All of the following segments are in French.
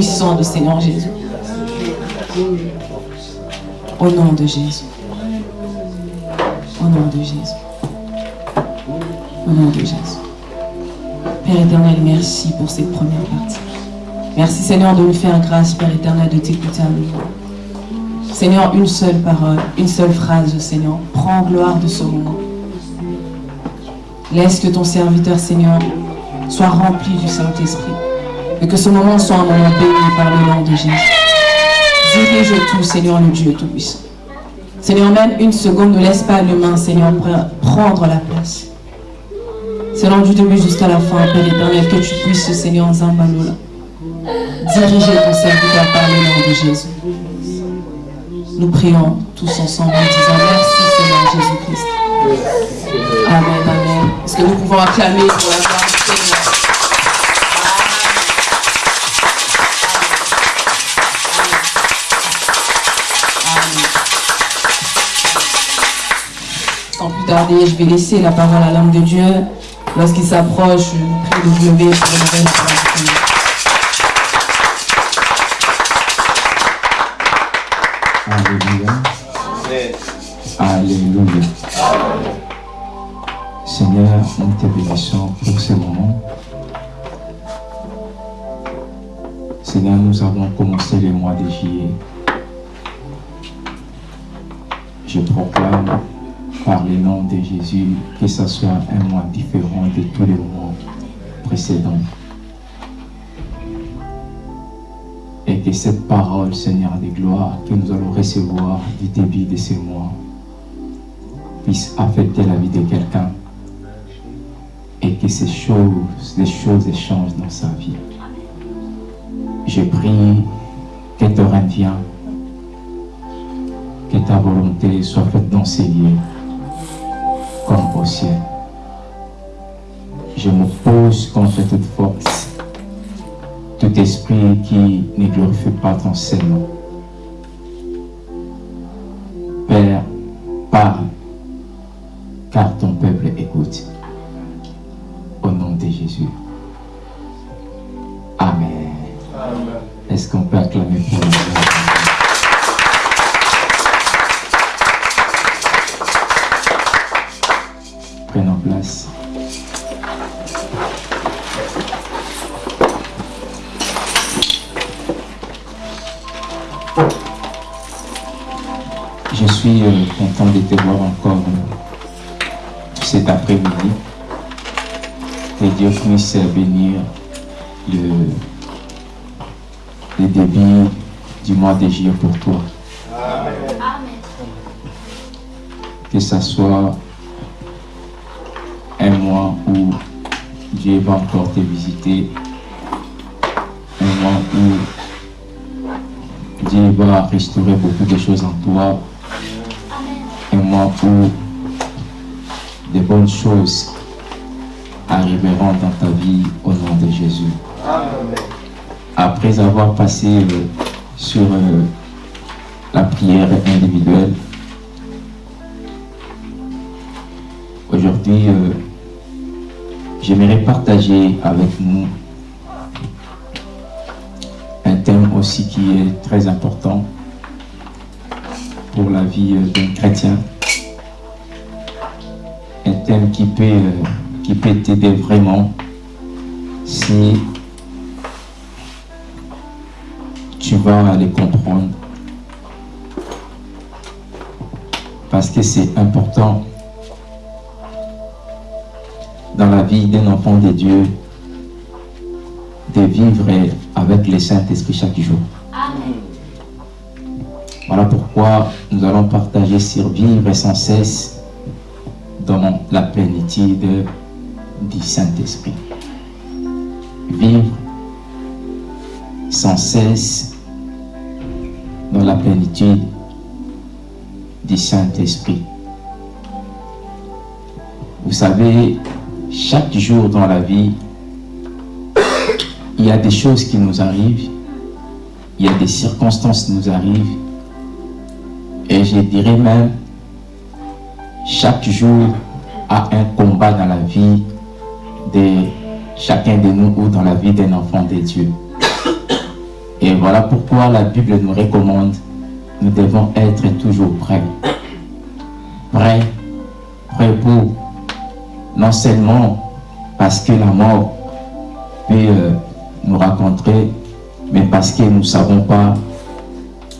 puissant de Seigneur Jésus. Au nom de Jésus. Au nom de Jésus. Au nom de Jésus. Père éternel, merci pour cette première partie. Merci Seigneur de nous faire grâce, Père éternel, de t'écouter à nous. Seigneur, une seule parole, une seule phrase, Seigneur. Prends gloire de ce moment. Laisse que ton serviteur, Seigneur, soit rempli du Saint-Esprit. Et que ce moment soit un moment béni par le nom de Jésus. Dirige tout, Seigneur, le Dieu Tout-Puissant. Seigneur, même une seconde, ne laisse pas l'humain, Seigneur, prendre la place. Seigneur, du début jusqu'à la fin, Père éternel, que tu puisses, Seigneur, Zambalola, diriger ton serviteur par le nom de Jésus. Nous prions tous ensemble en disant merci, Seigneur Jésus-Christ. Amen, amen. Est-ce que nous pouvons acclamer pour la gloire Seigneur Tarder, je vais laisser la parole à l'homme de Dieu. Lorsqu'il s'approche, je prie de lever pour une nouvelle Alléluia. Alléluia. Seigneur, nous te bénissons cette parole, Seigneur de gloire, que nous allons recevoir du début de ce mois, puisse affecter la vie de quelqu'un et que ces choses, les choses changent dans sa vie. Je prie que te revienne, que ta volonté soit faite dans ces lieux comme au ciel. Je m'oppose contre toute force, esprit qui ne glorifie pas ton Seigneur. Père, parle, toi. Que ce soit un mois où Dieu va encore te visiter, un mois où Dieu va restaurer beaucoup de choses en toi, un mois où de bonnes choses arriveront dans ta vie au nom de Jésus. Après avoir passé sur euh, prière individuelle, aujourd'hui, euh, j'aimerais partager avec nous un thème aussi qui est très important pour la vie d'un chrétien. Un thème qui peut, qui peut t'aider vraiment si tu vas les comprendre. Parce que c'est important dans la vie d'un enfant de Dieu de vivre avec le Saint-Esprit chaque jour. Voilà pourquoi nous allons partager sur vivre sans cesse dans la plénitude du Saint-Esprit. Vivre sans cesse dans la plénitude du Saint-Esprit. Vous savez, chaque jour dans la vie, il y a des choses qui nous arrivent, il y a des circonstances qui nous arrivent, et je dirais même, chaque jour a un combat dans la vie de chacun de nous ou dans la vie d'un enfant de Dieu. Et voilà pourquoi la Bible nous recommande, nous devons être toujours prêts. Prêts, prêts pour, non seulement parce que la mort peut euh, nous rencontrer, mais parce que nous ne savons pas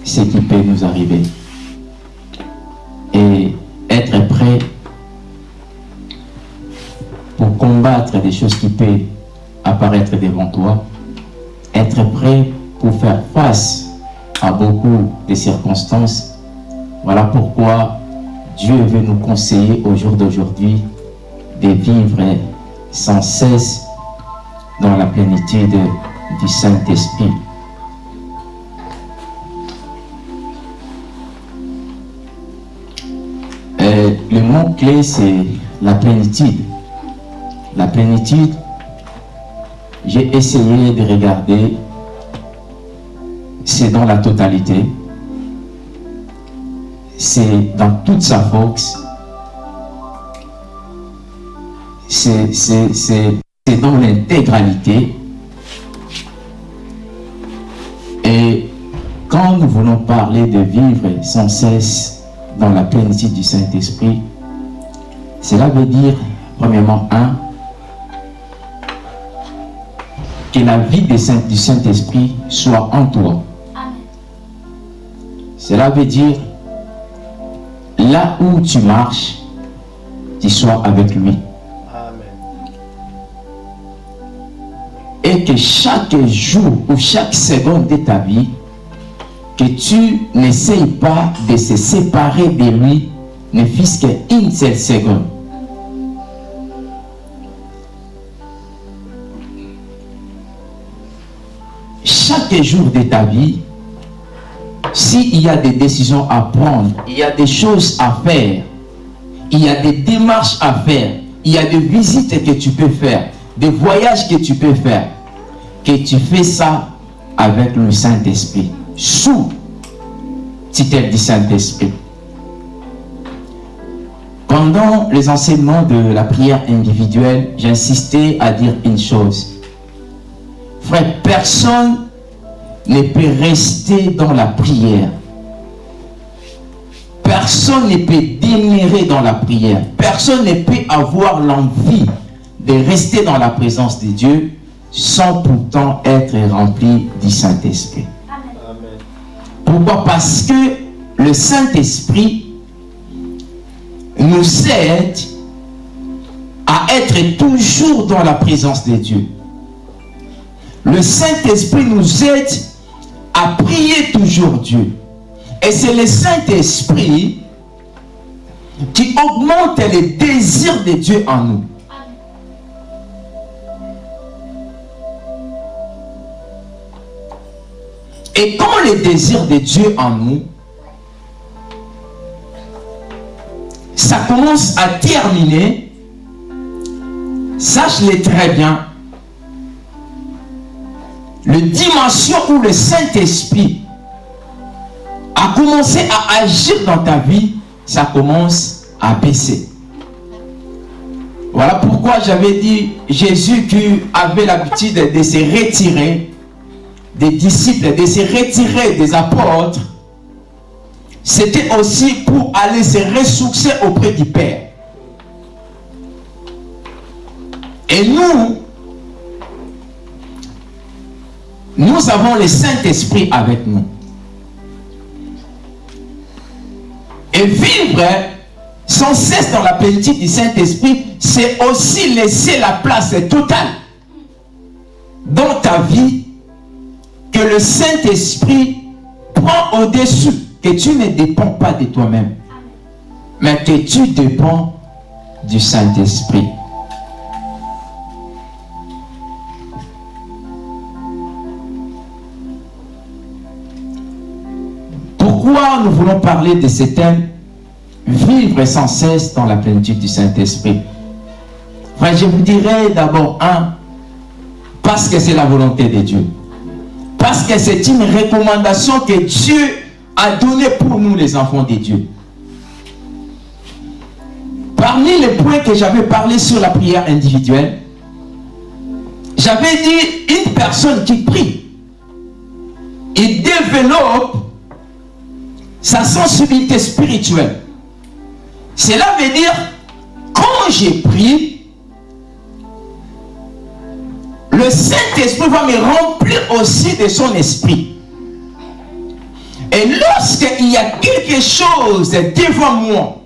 ce qui peut nous arriver. Et être prêt pour combattre des choses qui peuvent apparaître devant toi, être prêt pour faire face à beaucoup de circonstances. Voilà pourquoi Dieu veut nous conseiller au jour d'aujourd'hui de vivre sans cesse dans la plénitude du Saint-Esprit. Euh, le mot clé, c'est la plénitude. La plénitude, j'ai essayé de regarder, c'est dans la totalité, c'est dans toute sa force, c'est dans l'intégralité. Et quand nous voulons parler de vivre sans cesse dans la plénitude du Saint-Esprit, cela veut dire, premièrement, un, que la vie du Saint-Esprit soit en toi. Cela veut dire, là où tu marches, tu sois avec lui. Et que chaque jour ou chaque seconde de ta vie, que tu n'essayes pas de se séparer de lui, ne fût-ce qu'une seule seconde. chaque jour de ta vie, s'il y a des décisions à prendre, il y a des choses à faire, il y a des démarches à faire, il y a des visites que tu peux faire, des voyages que tu peux faire, que tu fais ça avec le Saint-Esprit, sous titre du Saint-Esprit. Pendant les enseignements de la prière individuelle, j'insistais à dire une chose. Frère, personne ne peut rester dans la prière. Personne ne peut demeurer dans la prière. Personne ne peut avoir l'envie de rester dans la présence de Dieu sans pourtant être rempli du Saint-Esprit. Pourquoi? Parce que le Saint-Esprit nous aide à être toujours dans la présence de Dieu. Le Saint-Esprit nous aide à prier toujours Dieu. Et c'est le Saint-Esprit qui augmente les désirs de Dieu en nous. Et quand les désirs de Dieu en nous, ça commence à terminer, sache-le très bien, dimension où le Saint-Esprit a commencé à agir dans ta vie, ça commence à baisser. Voilà pourquoi j'avais dit Jésus qui avait l'habitude de se retirer des disciples, de se retirer des apôtres, c'était aussi pour aller se ressourcer auprès du Père. Et nous, nous avons le Saint-Esprit avec nous. Et vivre sans cesse dans la plénitude du Saint-Esprit, c'est aussi laisser la place totale dans ta vie que le Saint-Esprit prend au-dessus, que tu ne dépends pas de toi-même, mais que tu dépends du Saint-Esprit. Pourquoi nous voulons parler de ce thème Vivre sans cesse dans la plénitude du Saint-Esprit? Enfin, je vous dirais d'abord, un, parce que c'est la volonté de Dieu. Parce que c'est une recommandation que Dieu a donnée pour nous, les enfants de Dieu. Parmi les points que j'avais parlé sur la prière individuelle, j'avais dit une personne qui prie il développe sa sensibilité spirituelle. Cela veut dire, quand j'ai pris, le Saint-Esprit va me remplir aussi de son esprit. Et lorsqu'il y a quelque chose devant moi,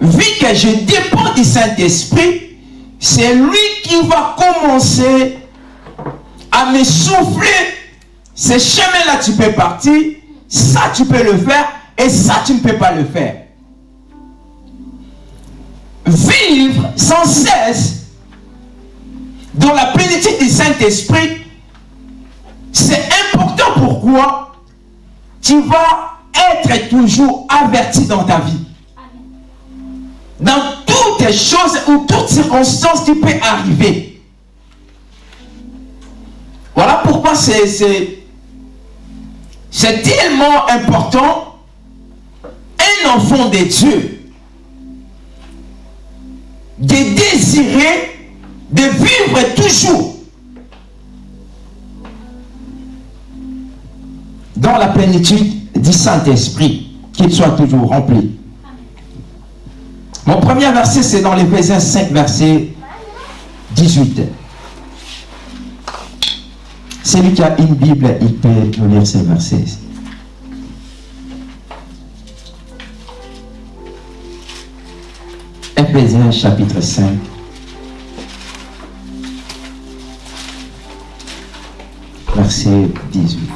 vu que je dépends du Saint-Esprit, c'est lui qui va commencer à me souffler. Ce chemin-là, tu peux partir, ça, tu peux le faire, et ça, tu ne peux pas le faire. Vivre sans cesse dans la plénitude du Saint-Esprit, c'est important. Pourquoi? Tu vas être toujours averti dans ta vie. Dans toutes choses ou toutes circonstances qui peuvent arriver. Voilà pourquoi c'est tellement important un enfant de Dieu de désirer de vivre toujours dans la plénitude du Saint-Esprit, qu'il soit toujours rempli. Mon premier verset, c'est dans l'Éphésiens 5, verset 18. Celui qui a une Bible, il peut nous lire ces versets. Éphésiens chapitre 5. Verset 18.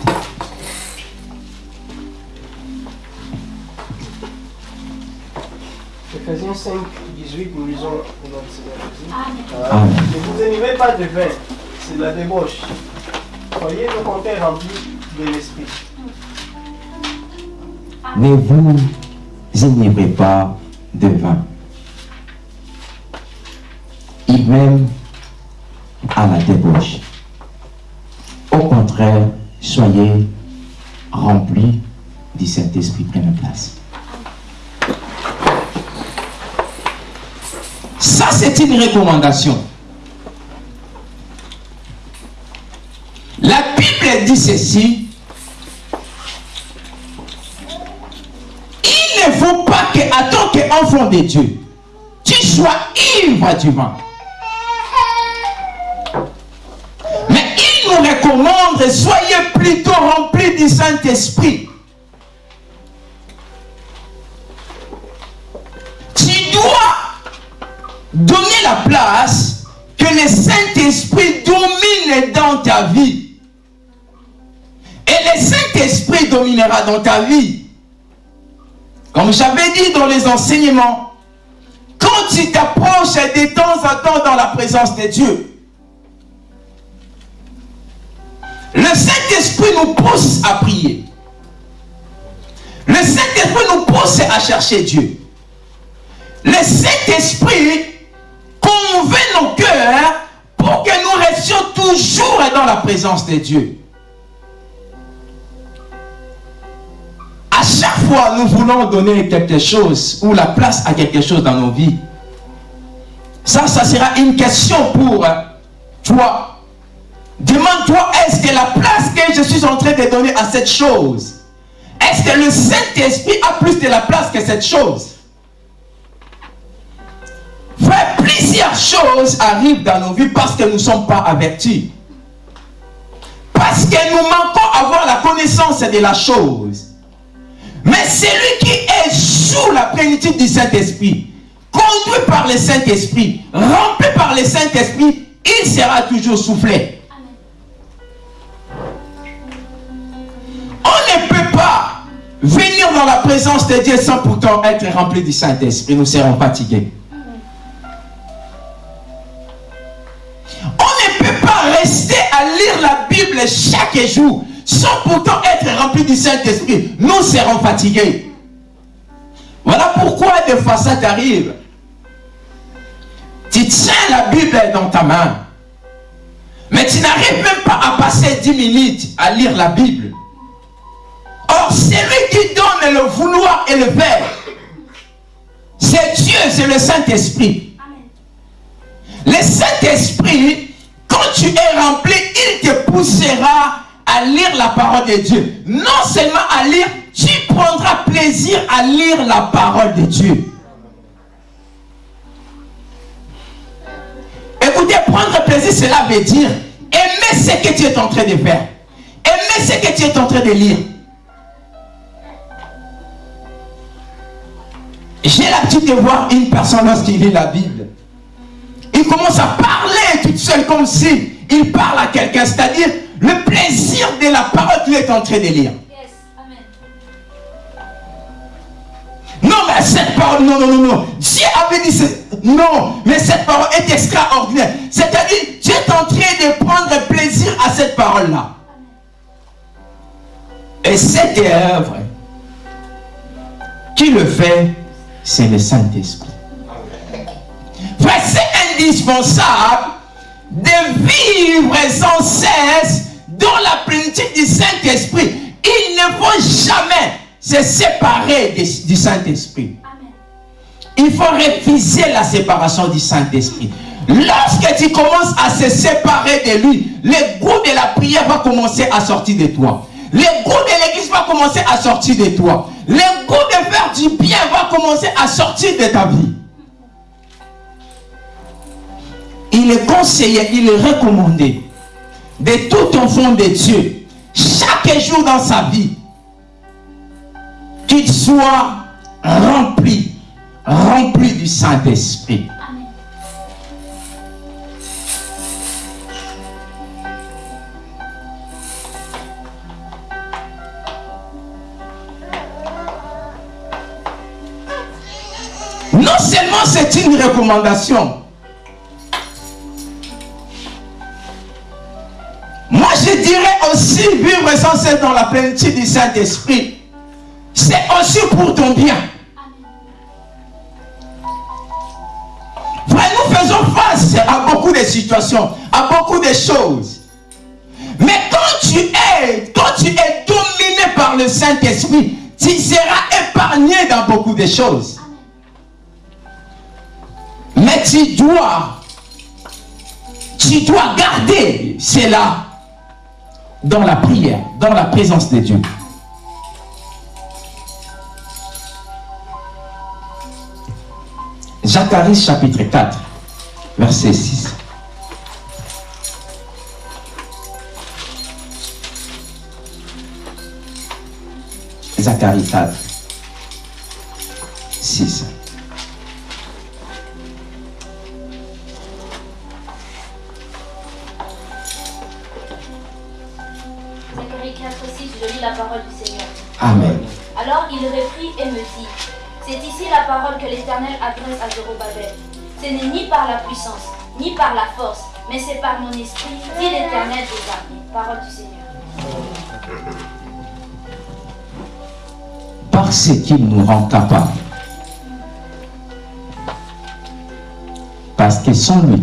Ephésiens 5, 18, nous lisons. Amen. Ne vous énivez pas de vin, c'est de la débauche. Soyez au contraire remplis de l'esprit. Ne vous enivrez pas de vin. Il même à la débauche. Au contraire, soyez remplis du Saint-Esprit pleine place. Ça, c'est une recommandation. Dit ceci. Il ne faut pas que, en tant qu'enfant de Dieu, tu sois ivre du vin. Mais il nous recommande, soyez plutôt remplis du Saint-Esprit. Tu dois donner la place que le Saint-Esprit domine dans ta vie. Le Saint-Esprit dominera dans ta vie. Comme j'avais dit dans les enseignements, quand tu t'approches de temps en temps dans la présence de Dieu, le Saint-Esprit nous pousse à prier. Le Saint-Esprit nous pousse à chercher Dieu. Le Saint-Esprit convainc nos cœurs pour que nous restions toujours dans la présence de Dieu. À chaque fois, nous voulons donner quelque chose ou la place à quelque chose dans nos vies. Ça, ça sera une question pour toi. Demande-toi, est-ce que la place que je suis en train de donner à cette chose, est-ce que le Saint-Esprit a plus de la place que cette chose? Frère, plusieurs choses arrivent dans nos vies parce que nous ne sommes pas avertis. Parce que nous manquons avoir la connaissance de la chose. Mais celui qui est sous la plénitude du Saint-Esprit, conduit par le Saint-Esprit, rempli par le Saint-Esprit, il sera toujours soufflé. On ne peut pas venir dans la présence de Dieu sans pourtant être rempli du Saint-Esprit. Nous serons fatigués. On ne peut pas rester à lire la Bible chaque jour sans pourtant être rempli du Saint-Esprit. Nous serons fatigués. Voilà pourquoi des fois ça t'arrive. Tu tiens la Bible dans ta main. Mais tu n'arrives même pas à passer 10 minutes à lire la Bible. Or, celui qui donne le vouloir et le faire, c'est Dieu, c'est le Saint-Esprit. Le Saint-Esprit, quand tu es rempli, il te poussera à lire la parole de Dieu. Non seulement à lire, tu prendras plaisir à lire la parole de Dieu. Écoutez, prendre plaisir, cela veut dire aimer ce que tu es en train de faire. Aimer ce que tu es en train de lire. J'ai l'habitude de voir une personne lorsqu'il lit la Bible. Il commence à parler toute seule comme si il parle à quelqu'un. C'est-à-dire le plaisir de la parole qu'il est en train de lire. Non, mais cette parole, non, non, non, non. Dieu avait dit, non, mais cette parole est extraordinaire. C'est-à-dire, Dieu est en train de prendre plaisir à cette parole-là. Et cette œuvre, qui le fait, c'est le Saint-Esprit. c'est indispensable de vivre sans cesse dans la plénitude du Saint-Esprit. Il ne faut jamais se séparer du Saint-Esprit. Il faut refuser la séparation du Saint-Esprit. Lorsque tu commences à se séparer de lui, le goût de la prière va commencer à sortir de toi. Le goût de l'église va commencer à sortir de toi. Le goût de faire du bien va commencer à sortir de ta vie. Il est conseillé, il est recommandé de tout enfant de Dieu, chaque jour dans sa vie, qu'il soit rempli, rempli du Saint-Esprit. Non seulement c'est une recommandation, aussi vivre sans cesse dans la plénitude du Saint-Esprit c'est aussi pour ton bien. Frère, nous faisons face à beaucoup de situations, à beaucoup de choses. Mais quand tu es, quand tu es dominé par le Saint-Esprit, tu seras épargné dans beaucoup de choses. Mais tu dois, tu dois garder cela dans la prière, dans la présence de Dieu. Zacharie chapitre 4, verset 6. Zacharie 4, 6. 6, je lis la parole du Seigneur. Amen. Alors il reprit et me dit, c'est ici la parole que l'Éternel adresse à Zorobabel. Ce n'est ni par la puissance, ni par la force, mais c'est par mon esprit, dit l'Éternel des armées. Parole du Seigneur. Parce qu'il nous rend capables. Parce que sans lui,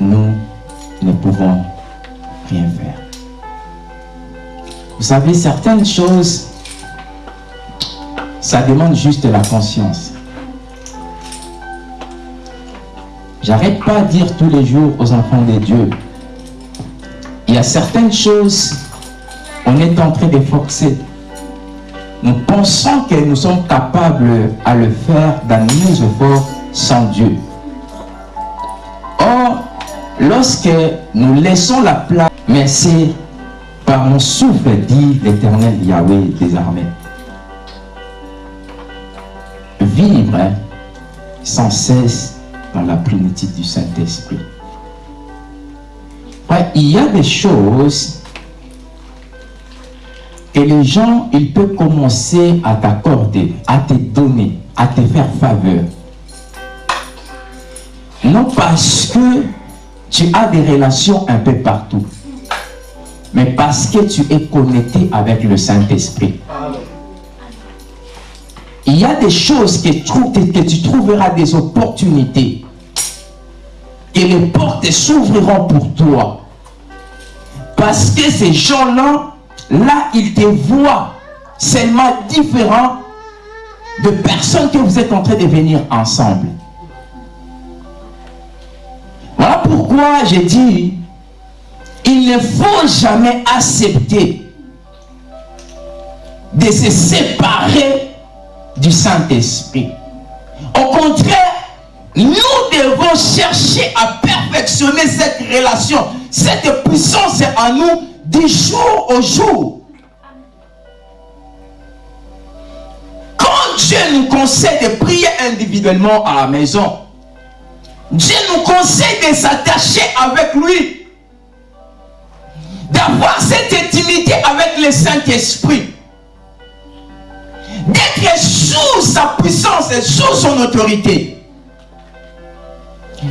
nous ne pouvons rien faire. Vous savez, certaines choses ça demande juste la conscience. J'arrête pas à dire tous les jours aux enfants de Dieu, il y a certaines choses, on est en train de forcer. Nous pensons que nous sommes capables à le faire dans nos efforts sans Dieu. Or, lorsque nous laissons la place, mais c'est par mon souffle, dit l'éternel Yahweh des armées vivre hein, sans cesse dans la plénitude du Saint-Esprit. il y a des choses que les gens, ils peuvent commencer à t'accorder, à te donner, à te faire faveur. Non parce que tu as des relations un peu partout, mais parce que tu es connecté avec le Saint-Esprit il y a des choses que, tu trouveras des opportunités. Et les portes s'ouvriront pour toi. Parce que ces gens-là, là, ils te voient seulement différents de personnes que vous êtes en train de venir ensemble. Voilà pourquoi j'ai dit, il ne faut jamais accepter de se séparer du Saint-Esprit. Au contraire, nous devons chercher à perfectionner cette relation, cette puissance en nous du jour au jour. Quand Dieu nous conseille de prier individuellement à la maison, Dieu nous conseille de s'attacher avec lui, d'avoir cette intimité avec le Saint-Esprit, d'être sous sa puissance et sous son autorité.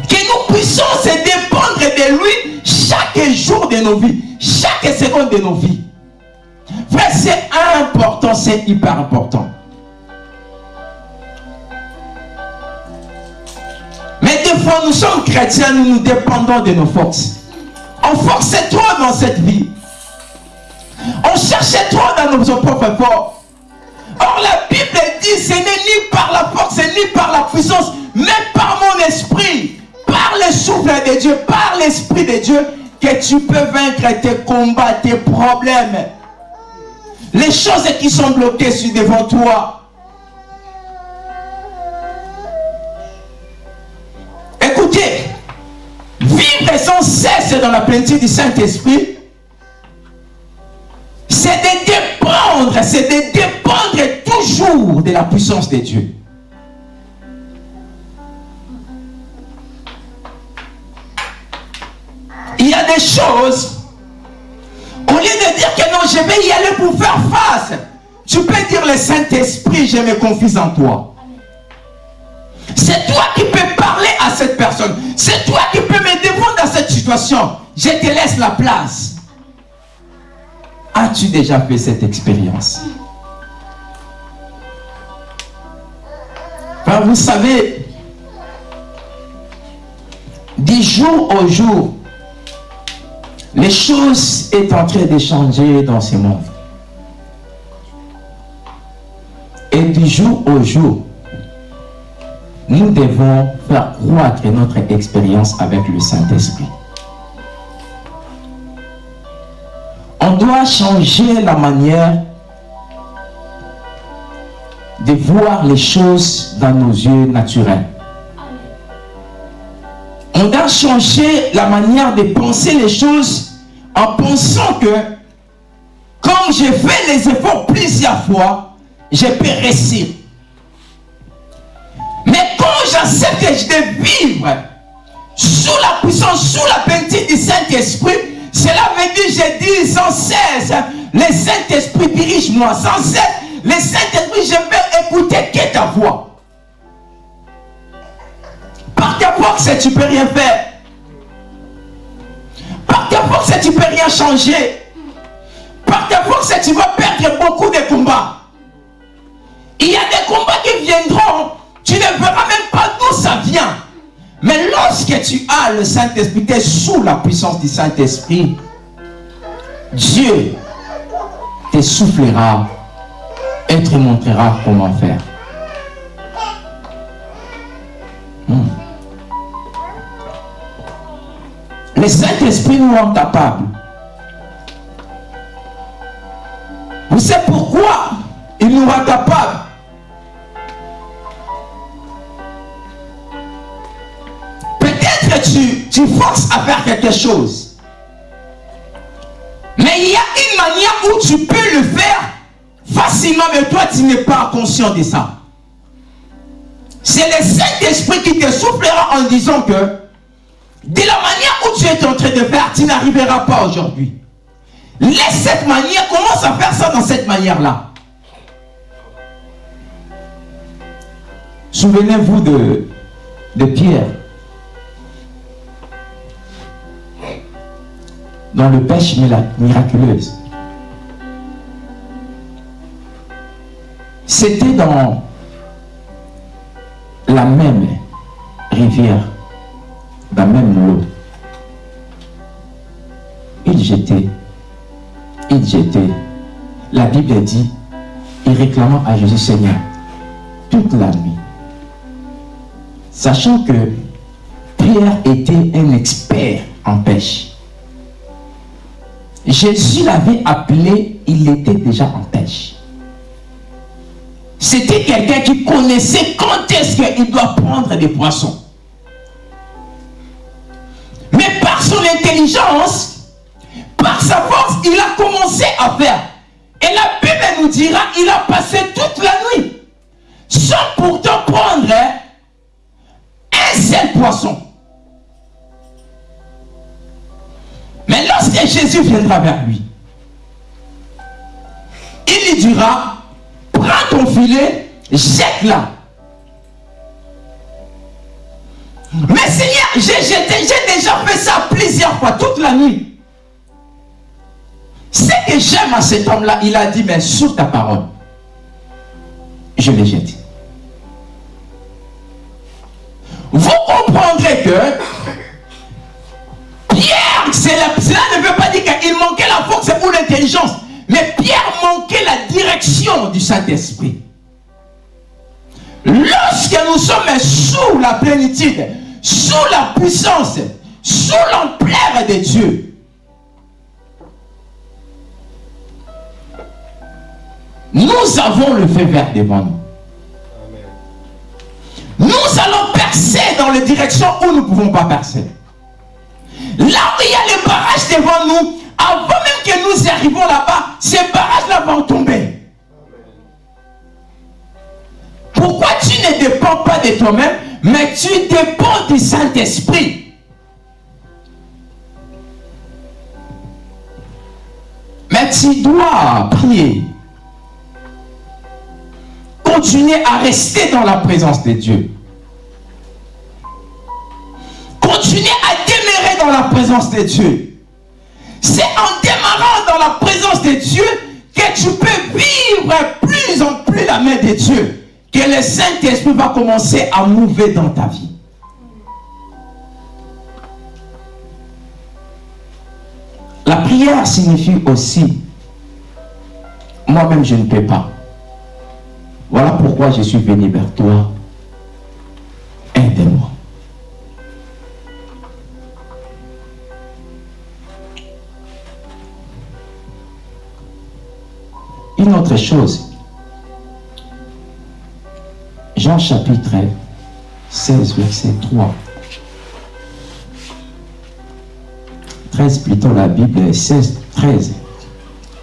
Que nous puissions se dépendre de lui chaque jour de nos vies, chaque seconde de nos vies. Frère, c'est important, c'est hyper important. Mais des fois, nous sommes chrétiens, nous nous dépendons de nos forces. On forçait trop dans cette vie. On cherchait trop dans nos propres forces. Or, la Bible dit, ce n'est ni par la force, ni par la puissance, mais par mon esprit, par le souffle de Dieu, par l'esprit de Dieu, que tu peux vaincre tes combats, tes problèmes. Les choses qui sont bloquées devant toi. Vivre sans cesse dans la plénitude du Saint-Esprit, c'est de dépendre, c'est de dépendre toujours de la puissance de Dieu. Il y a des choses, au lieu de dire que non, je vais y aller pour faire face, tu peux dire le Saint-Esprit, je me confie en toi. C'est toi qui peux parler à cette personne. C'est toi qui peux me défendre dans cette situation. Je te laisse la place. As-tu déjà fait cette expérience? Vous savez, du jour au jour, les choses sont en train de changer dans ce monde. Et du jour au jour, nous devons faire croître notre expérience avec le Saint-Esprit. On doit changer la manière de voir les choses dans nos yeux naturels. On doit changer la manière de penser les choses en pensant que comme j'ai fait les efforts plusieurs fois, je peux réussir. Mais quand j'accepte de vivre sous la puissance, sous la peinture du Saint-Esprit, cela veut dire, je dis sans cesse, le Saint-Esprit dirige-moi, sans cesse, le Saint-Esprit, je vais écouter que ta voix. Par ta force, tu ne peux rien faire. Par ta force, tu ne peux rien changer. Par ta force, tu vas perdre beaucoup de combats. Il y a des combats qui viendront, tu ne verras même pas d'où ça vient. Mais lorsque tu as le Saint-Esprit, tu es sous la puissance du Saint-Esprit, Dieu te soufflera et te montrera comment faire. Hmm. Le Saint-Esprit nous rend capables. Vous savez pourquoi il nous rend capables tu, forces à faire quelque chose. Mais il y a une manière où tu peux le faire facilement, mais toi tu n'es pas conscient de ça. C'est le Saint-Esprit qui te soufflera en disant que de la manière où tu es en train de faire, tu n'arriveras pas aujourd'hui. Laisse cette manière, commence à faire ça dans cette manière-là. Souvenez-vous de, de Pierre. Dans le pêche miraculeuse. C'était dans la même rivière, la même l'eau. Il jetait, il jetait. La Bible dit, il réclamant à Jésus Seigneur toute la nuit. Sachant que Pierre était un expert en pêche. Jésus l'avait appelé, il était déjà en pêche. C'était quelqu'un qui connaissait quand est-ce qu'il doit prendre des poissons. Mais par son intelligence, par sa force, il a commencé à faire. Et la Bible nous dira, il a passé toute la nuit sans pourtant prendre un seul poisson. Mais lorsque Jésus viendra vers lui, il lui dira, prends ton filet, jette-la. Mais Seigneur, j'ai jeté, j'ai déjà fait ça plusieurs fois, toute la nuit. Ce que j'aime à cet homme-là, il a dit, mais sur ta parole, je l'ai jeté. Vous comprendrez que cela ne veut pas dire qu'il manquait la force ou l'intelligence, mais Pierre manquait la direction du Saint-Esprit. Lorsque nous sommes sous la plénitude, sous la puissance, sous l'ampleur de Dieu, nous avons le feu vert devant nous. Nous allons percer dans les directions où nous ne pouvons pas percer. Là où il y a les barrages devant nous, avant même que nous arrivons là-bas, ces barrages-là vont tomber. Pourquoi tu ne dépends pas de toi-même, mais tu dépends du Saint-Esprit? Mais tu dois prier. Continuer à rester dans la présence de Dieu. Continuer à dans la présence de Dieu. C'est en démarrant dans la présence de Dieu que tu peux vivre plus en plus la main de Dieu. Que le Saint-Esprit va commencer à mouver dans ta vie. La prière signifie aussi, moi-même je ne peux pas. Voilà pourquoi je suis venu vers toi. Aide-moi. Une autre chose. Jean chapitre 16, verset 3. 13 plutôt, la Bible 16, 13.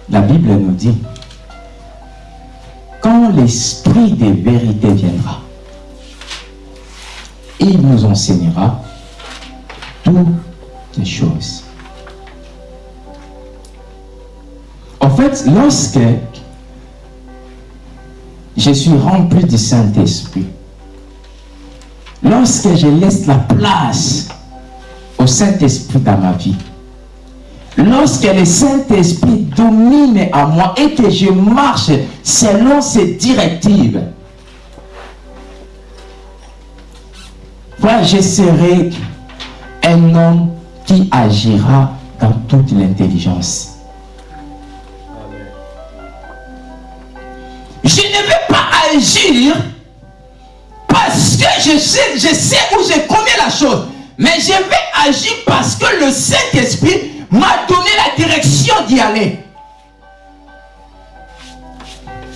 La Bible nous dit quand l'Esprit des vérités viendra, il nous enseignera toutes les choses. En fait, lorsque je suis rempli du Saint-Esprit, lorsque je laisse la place au Saint-Esprit dans ma vie, lorsque le Saint-Esprit domine à moi et que je marche selon ses directives, voilà, je serai un homme qui agira dans toute l'intelligence. Parce que je sais, je sais où je connais la chose. Mais je vais agir parce que le Saint-Esprit m'a donné la direction d'y aller.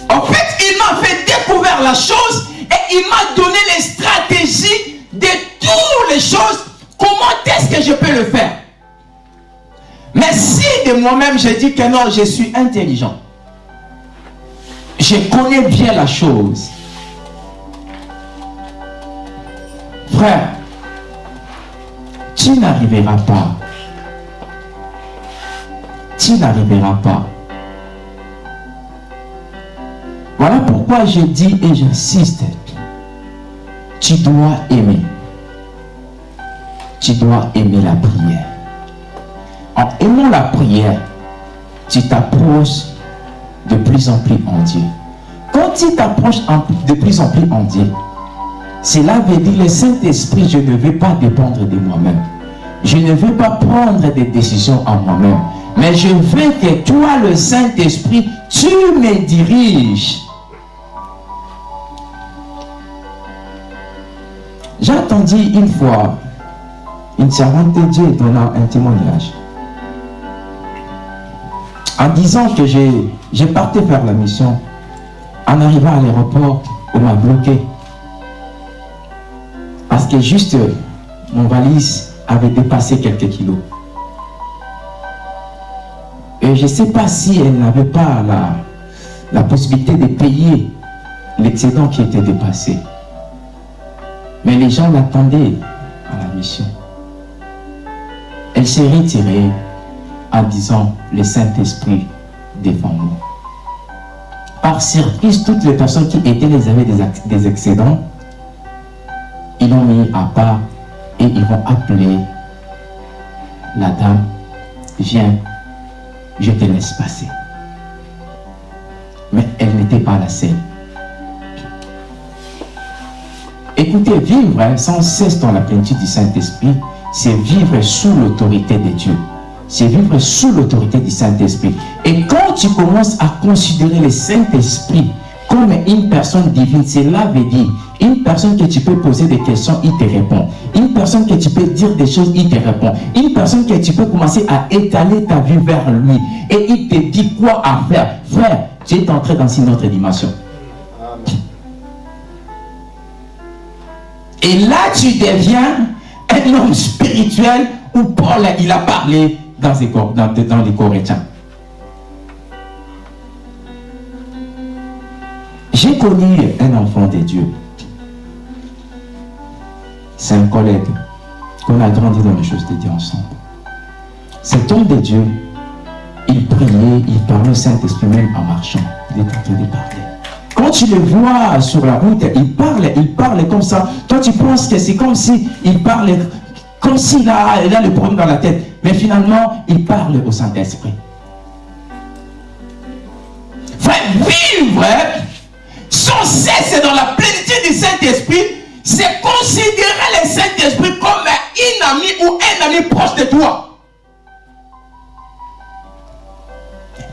En fait, il m'a fait découvrir la chose et il m'a donné les stratégies de toutes les choses. Comment est-ce que je peux le faire? Mais si de moi-même je dis que non, je suis intelligent, je connais bien la chose. Frère, tu n'arriveras pas. Tu n'arriveras pas. Voilà pourquoi je dis et j'insiste. Tu dois aimer. Tu dois aimer la prière. En aimant la prière, tu t'approches de plus en plus en Dieu. Quand tu t'approches de plus en plus en Dieu, cela veut dire le Saint-Esprit, je ne veux pas dépendre de moi-même. Je ne veux pas prendre des décisions en moi-même. Mais je veux que toi, le Saint-Esprit, tu me diriges. J'ai entendu une fois une servante de Dieu donnant un témoignage. En disant que j'ai parti faire la mission, en arrivant à l'aéroport, on m'a bloqué. Parce que juste mon valise avait dépassé quelques kilos. Et je ne sais pas si elle n'avait pas la, la possibilité de payer l'excédent qui était dépassé. Mais les gens l'attendaient à la mission. Elle s'est retirée en disant, le Saint-Esprit défend-nous. Par surprise, toutes les personnes qui étaient les avaient des, excédents, ils l'ont mis à part et ils vont appeler la dame, viens, je te laisse passer. Mais elle n'était pas la seule. Écoutez, vivre hein, sans cesse dans la plénitude du Saint-Esprit, c'est vivre sous l'autorité de Dieu. C'est vivre sous l'autorité du Saint-Esprit. Et quand tu commences à considérer le Saint-Esprit comme une personne divine, cela veut dire une personne que tu peux poser des questions, il te répond. Une personne que tu peux dire des choses, il te répond. Une personne que tu peux commencer à étaler ta vie vers lui. Et il te dit quoi à faire. Frère, tu es entré dans une autre dimension. Et là, tu deviens un homme spirituel où Paul, a parlé dans les, dans. J'ai connu un enfant de Dieu. C'est un collègue qu'on a grandi dans les choses de Dieu ensemble. Cet homme de Dieu, il priait, il parlait au Saint-Esprit même en marchant. Il est en train de parler. Quand tu le vois sur la route, il parle, il parle comme ça. Toi, tu penses que c'est comme si il comme s'il a, il a le problème dans la tête. Mais finalement, il parle au Saint-Esprit. Frère, vivre sans cesse dans la plénitude du Saint-Esprit, c'est considérer le Saint-Esprit comme un ami ou un ami proche de toi.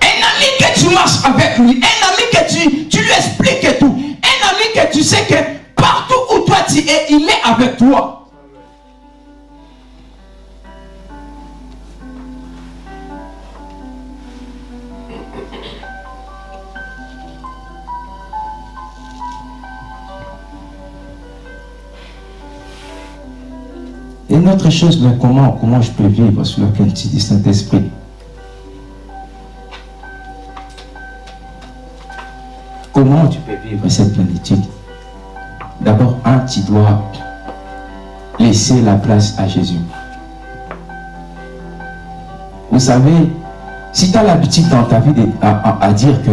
Un ami que tu marches avec lui, un ami que tu, tu lui expliques tout, un ami que tu sais que partout où toi tu es, il est avec toi. Une autre chose, mais comment, comment je peux vivre sur la qualité du Saint-Esprit? Comment tu peux vivre cette plénitude D'abord, un, tu dois laisser la place à Jésus. Vous savez, si tu as l'habitude dans ta vie à, dire que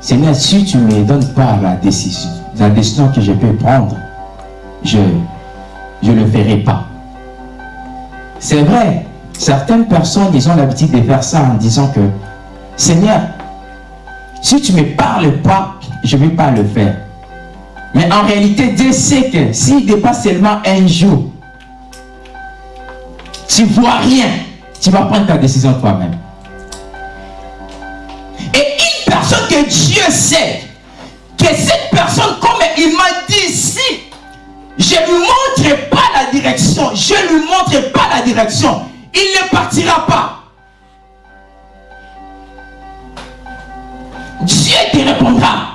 Seigneur, si tu ne me donnes pas la décision, la décision que je peux prendre, je ne le ferai pas. C'est vrai, certaines personnes, ils ont l'habitude de faire ça en disant que Seigneur, si tu ne me parles pas, je ne vais pas le faire. Mais en réalité, Dieu sait que s'il dépasse seulement un jour, tu ne vois rien, tu vas prendre ta décision toi-même. Et une personne que Dieu sait, que cette personne, comme il m'a dit je ne lui montre pas la direction, je ne lui montre pas la direction, il ne partira pas. Dieu te répondra.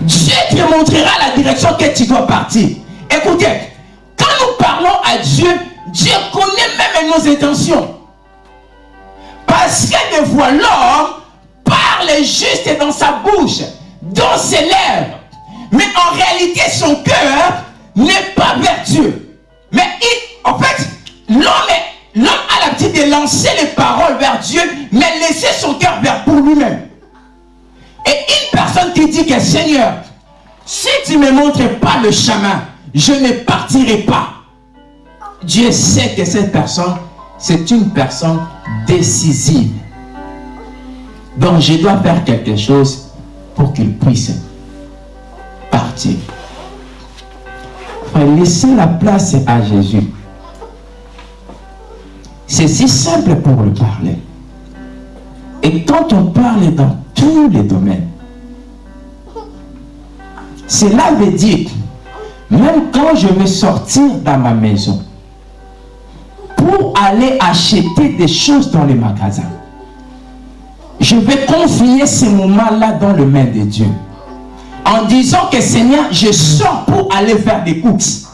Dieu te montrera la direction que tu dois partir. Écoutez, quand nous parlons à Dieu, Dieu connaît même nos intentions. Parce que des fois, l'homme parle juste dans sa bouche, dans ses lèvres. Mais en réalité, son cœur n'est pas vers Dieu. Mais il, en fait, l'homme a l'habitude de lancer les paroles vers Dieu, mais laisser son cœur vers pour lui-même. Et une personne qui dit que Seigneur, si tu ne me montres pas le chemin, je ne partirai pas. Dieu sait que cette personne, c'est une personne décisive. Donc je dois faire quelque chose pour qu'il puisse partir. Laisser la place à Jésus. C'est si simple pour le parler. Et quand on parle dans tous les domaines, cela veut dire, même quand je vais sortir dans ma maison, pour aller acheter des choses dans les magasins, je vais confier ces moments-là dans le main de Dieu. En disant que Seigneur, je sors pour aller faire des courses.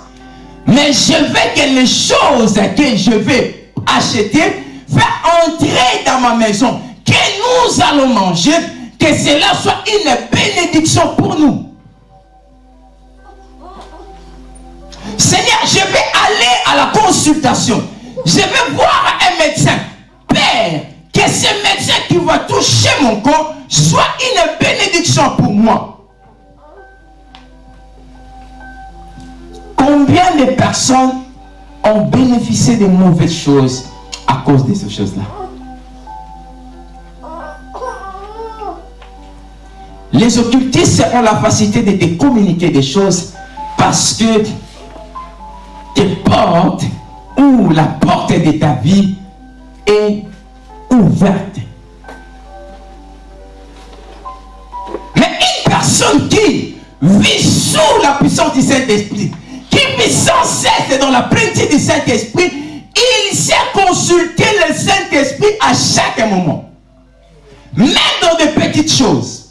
Mais je veux que les choses que je vais acheter, faire entrer dans ma maison, que nous allons manger, que cela soit une bénédiction pour nous. Seigneur, je vais aller à la consultation. Je vais voir un médecin. Père, que ce médecin qui va toucher mon corps soit une bénédiction pour moi. Combien de personnes ont bénéficié de mauvaises choses à cause de ces choses-là? Les occultistes ont la facilité de te communiquer des choses parce que tes portes ou la porte de ta vie est ouverte. Mais une personne qui vit sous la puissance du Saint-Esprit, sans cesse dans la plénitude du Saint-Esprit, il sait consulter le Saint-Esprit à chaque moment. Même dans de petites choses.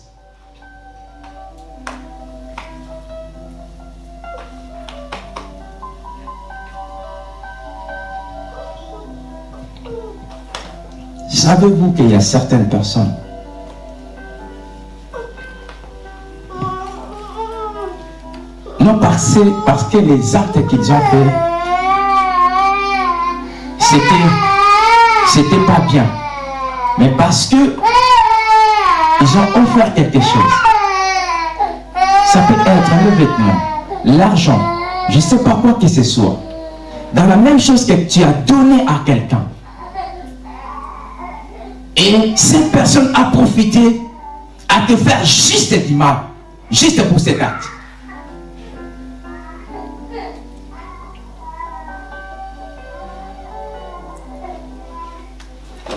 Savez-vous qu'il y a certaines personnes Non parce, que les actes qu'ils ont fait, c'était, c'était pas bien. Mais parce que ils ont offert quelque chose. Ça peut être un vêtement, l'argent, je ne sais pas quoi que ce soit. Dans la même chose que tu as donné à quelqu'un. Et cette personne a profité à te faire juste du mal, juste pour cet acte.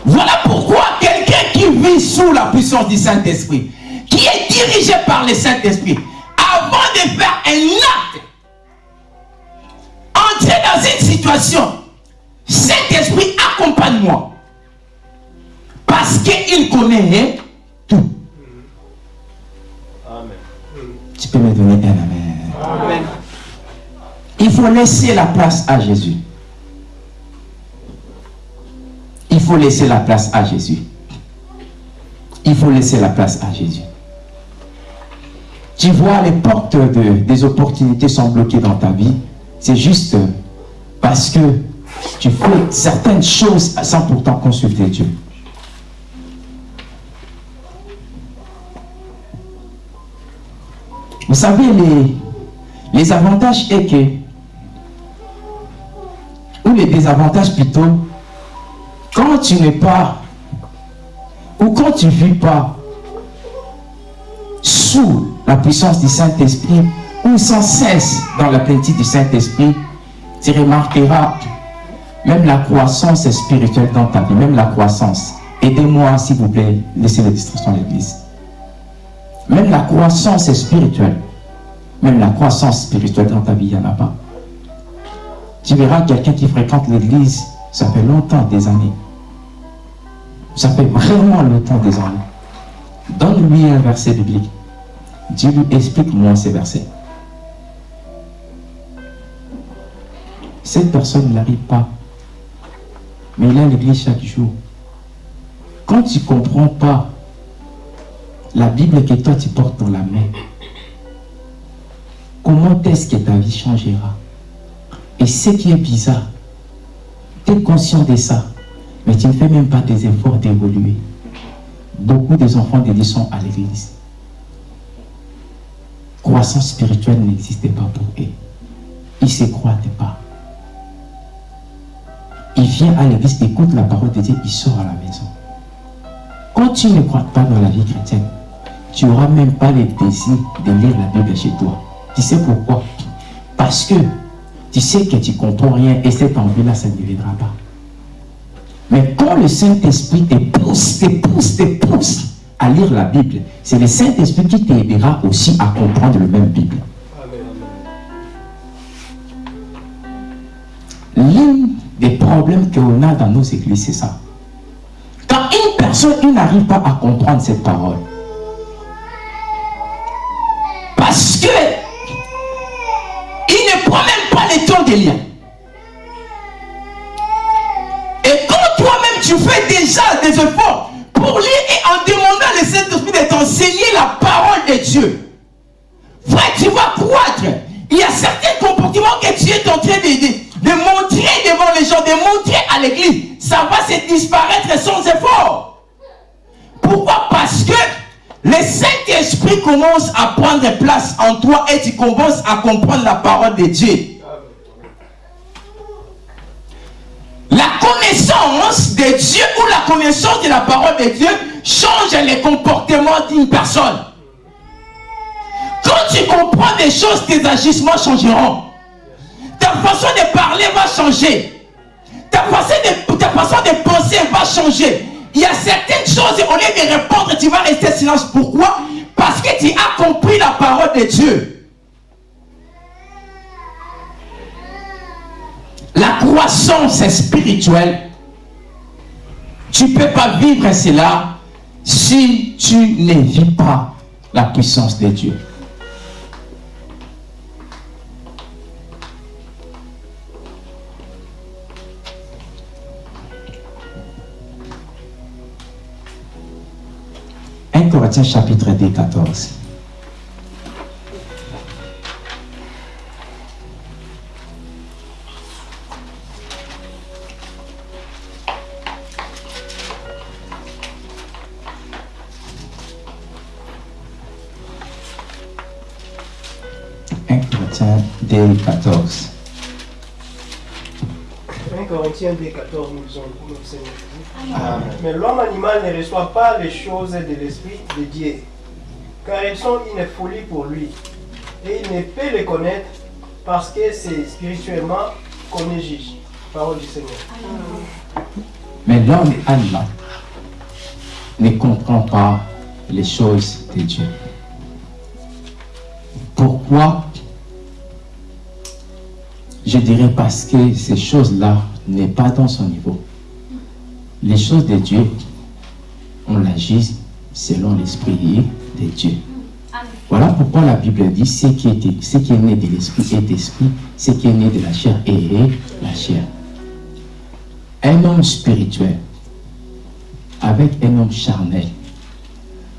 Voilà pourquoi quelqu'un qui vit sous la puissance du Saint-Esprit, qui est dirigé par le Saint-Esprit, avant de faire un acte, entrer dans une situation, Saint-Esprit, accompagne-moi. Parce qu'il connaît tout. Tu peux me donner un amen. Il faut laisser la place à Jésus. Faut laisser la place à Jésus. Il faut laisser la place à Jésus. Tu vois, les portes de, des opportunités sont bloquées dans ta vie. C'est juste parce que tu fais certaines choses sans pourtant consulter Dieu. Vous savez, les, les avantages est que, ou les désavantages plutôt, quand tu n'es pas, ou quand tu ne vis pas sous la puissance du Saint-Esprit, ou sans cesse dans la plénitude du Saint-Esprit, tu remarqueras même la croissance spirituelle dans ta vie, même la croissance. Aidez-moi, s'il vous plaît, laissez les distractions à l'église. Même la croissance spirituelle, même la croissance spirituelle dans ta vie, il n'y en a pas. Tu verras quelqu'un qui fréquente l'église, ça fait longtemps, des années. Ça fait vraiment longtemps, des années. Donne-lui un verset biblique. Dis-lui, explique-moi ces versets. Cette personne n'arrive pas. Mais il est à l'église chaque jour. Quand tu ne comprends pas la Bible que toi tu portes dans la main, comment est-ce que ta vie changera? Et ce qui est bizarre, tu es conscient de ça, mais tu ne fais même pas des efforts d'évoluer. Beaucoup des enfants de Dieu sont à l'église. Croissance spirituelle n'existait pas pour eux. Ils ne se croient pas. Il vient à l'église, écoute la parole de Dieu, il sort à la maison. Quand tu ne crois pas dans la vie chrétienne, tu n'auras même pas le désir de lire la Bible chez toi. Tu sais pourquoi? Parce que tu sais que tu ne comprends rien et cette envie-là, ça ne viendra pas. Mais quand le Saint-Esprit te pousse, te pousse, te pousse à lire la Bible, c'est le Saint-Esprit qui t'aidera aussi à comprendre le même Bible. L'un des problèmes qu'on a dans nos églises, c'est ça. Quand une personnes, ils n'arrivent pas à comprendre cette parole. En toi et tu commences à comprendre la parole de Dieu. La connaissance de Dieu ou la connaissance de la parole de Dieu change les comportements d'une personne. Quand tu comprends des choses, tes agissements changeront. Ta façon de parler va changer. Ta façon de, façon de penser va changer. Il y a certaines choses, au lieu de répondre, tu vas rester silence. Pourquoi? Parce que tu as compris la parole de Dieu. La croissance spirituelle, tu ne peux pas vivre cela si tu ne vis pas la puissance de Dieu. Corinthiens chapitre 2, 14. Corinthiens 2, 14. 1 Corinthiens 2, 14, nous Jésus. Mais l'homme animal ne reçoit pas les choses de l'Esprit de Dieu, car elles sont une folie pour lui. Et il ne peut les connaître parce que c'est spirituellement qu'on juge. Parole du Seigneur. Mais l'homme animal ne comprend pas les choses de Dieu. Pourquoi? Je dirais parce que ces choses-là n'est pas dans son niveau. Les choses de Dieu, on l'agit selon l'esprit de Dieu. Voilà pourquoi la Bible dit ce qui est, ce qui est né de l'esprit est esprit, ce qui est né de la chair est la chair. Un homme spirituel avec un homme charnel,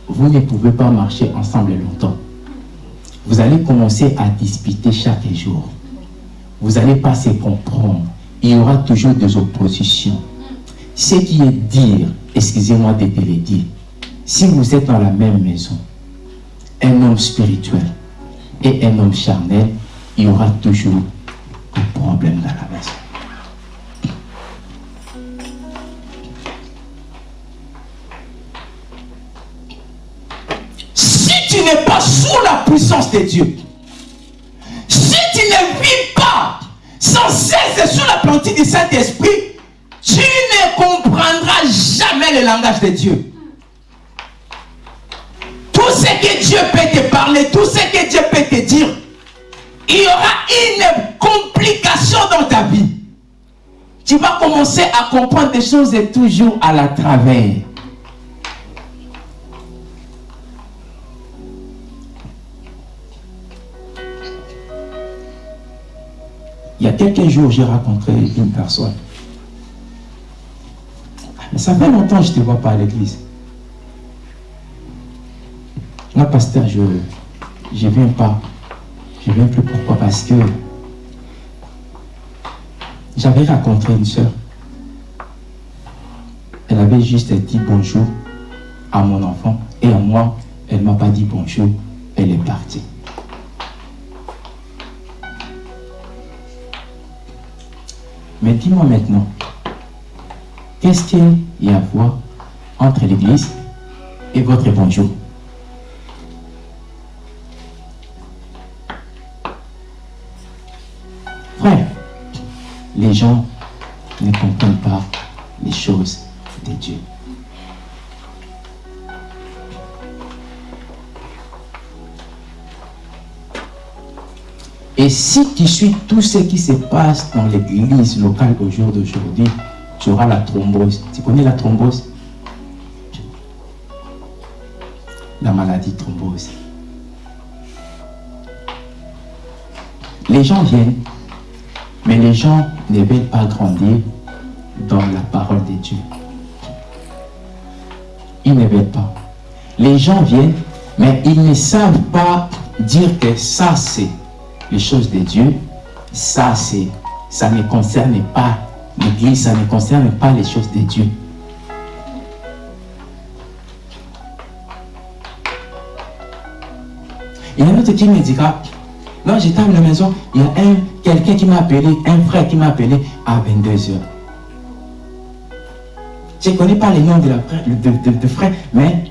vous ne pouvez pas marcher ensemble longtemps. Vous allez commencer à disputer chaque jour. Vous n'allez pas se comprendre. Il y aura toujours des oppositions. Ce qui est dire, excusez-moi de te le dire, si vous êtes dans la même maison, un homme spirituel et un homme charnel, il y aura toujours un problème dans la maison. Si tu n'es pas sous la puissance de Dieu, sans cesse sous la plantille du Saint-Esprit, tu ne comprendras jamais le langage de Dieu. Tout ce que Dieu peut te parler, tout ce que Dieu peut te dire, il y aura une complication dans ta vie. Tu vas commencer à comprendre des choses toujours à la travers. Il y a quelques jours, j'ai rencontré une personne. Mais ça fait longtemps que je ne te vois pas à l'église. Là, pasteur, je ne viens pas. Je ne viens plus. Pourquoi? Parce que j'avais rencontré une soeur. Elle avait juste dit bonjour à mon enfant. Et à moi, elle ne m'a pas dit bonjour. Elle est partie. Dis-moi maintenant, qu'est-ce qu'il y a à voir entre l'église et votre bonjour Frère, les gens ne comprennent pas les choses de Dieu. Et si tu suis tout ce qui se passe dans l'église locale au jour d'aujourd'hui, tu auras la thrombose. Tu connais la thrombose? La maladie thrombose. Les gens viennent, mais les gens ne veulent pas grandir dans la parole de Dieu. Ils ne veulent pas. Les gens viennent, mais ils ne savent pas dire que ça c'est les choses de Dieu, ça ça ne concerne pas l'Église, ça ne concerne pas les choses de Dieu. Il y a un autre qui me dira, non, j'étais à la maison, il y a un, quelqu'un qui m'a appelé, un frère qui m'a appelé à 22h. Je ne connais pas les noms de, la, de frère, mais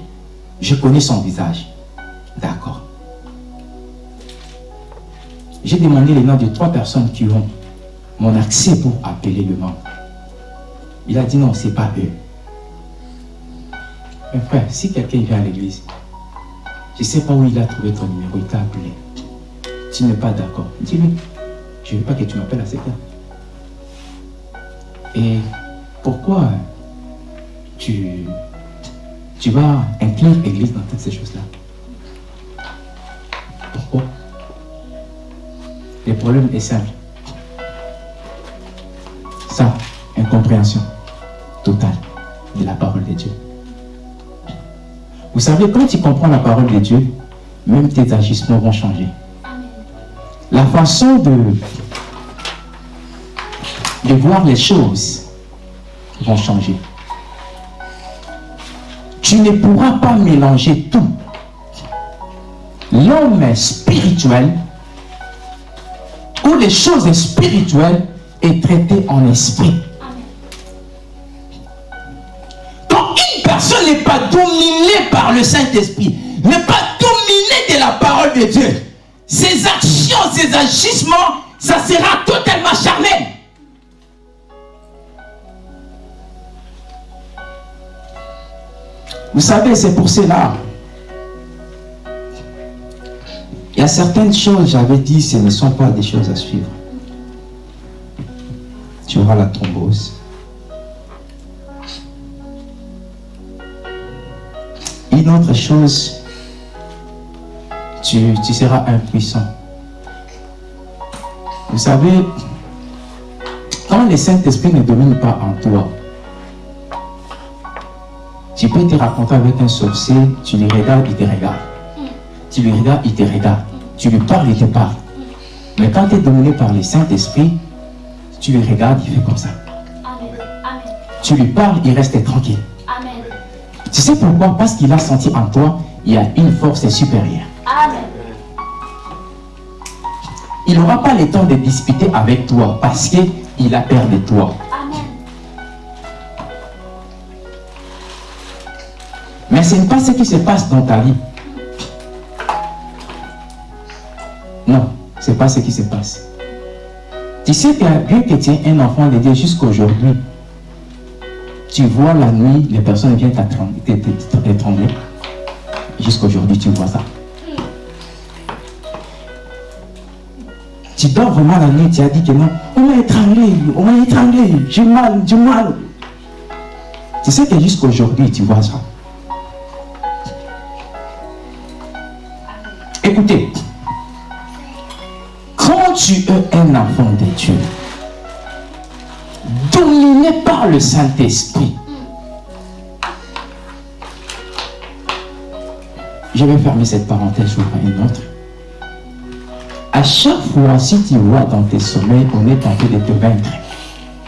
je connais son visage. D'accord. J'ai demandé les noms de trois personnes qui ont mon accès pour appeler le membre. Il a dit non, ce n'est pas eux. Mais frère, si quelqu'un vient à l'église, je ne sais pas où il a trouvé ton numéro, il t'a appelé. Tu n'es pas d'accord. Dis-lui, je ne veux pas que tu m'appelles à cette heure. Et pourquoi tu, tu vas inclure l'église dans toutes ces choses-là? Pourquoi? Le problème est simple. Ça, incompréhension totale de la parole de Dieu. Vous savez, quand tu comprends la parole de Dieu, même tes agissements vont changer. La façon de, de voir les choses vont changer. Tu ne pourras pas mélanger tout. L'homme spirituel ou les choses spirituelles est traité en esprit. Quand une personne n'est pas dominée par le Saint-Esprit, n'est pas dominée de la parole de Dieu, ses actions, ses agissements, ça sera totalement charnel. Vous savez, c'est pour cela. Il y a certaines choses, j'avais dit, ce ne sont pas des choses à suivre. Tu auras la thrombose. Une autre chose, tu, seras impuissant. Vous savez, quand le Saint-Esprit ne domine pas en toi, tu peux te raconter avec un sorcier, tu le regardes, il te regarde. Tu lui regardes, il te regarde. Tu lui parles, il te parle. Mais quand tu es dominé par le Saint-Esprit, tu le regardes, il fait comme ça. Tu lui parles, il reste tranquille. Tu sais pourquoi? Parce qu'il a senti en toi, il y a une force supérieure. Il n'aura pas le temps de discuter avec toi parce qu'il a peur de toi. Mais ce n'est pas ce qui se passe dans ta vie. Non, ce n'est pas ce qui se passe. Tu sais que bien que tu es un enfant de Dieu jusqu'aujourd'hui, tu vois la nuit, les personnes viennent t'étrangler. Jusqu'aujourd'hui, tu vois ça. Tu dors vraiment la nuit, tu as dit que non, on m'a étranglé, on m'a étranglé, j'ai mal, j'ai mal. Tu sais que jusqu'aujourd'hui, tu vois ça. Écoutez, tu es un enfant de Dieu, dominé par le Saint-Esprit, je vais fermer cette parenthèse, je une autre. À chaque fois, si tu vois dans tes sommeils, on est tenté de te vaincre.